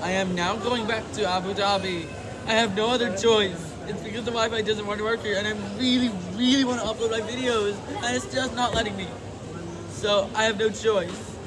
I am now going back to Abu Dhabi. I have no other choice. It's because the Wi-Fi doesn't want to work here, and I really, really want to upload my videos, and it's just not letting me. So I have no choice.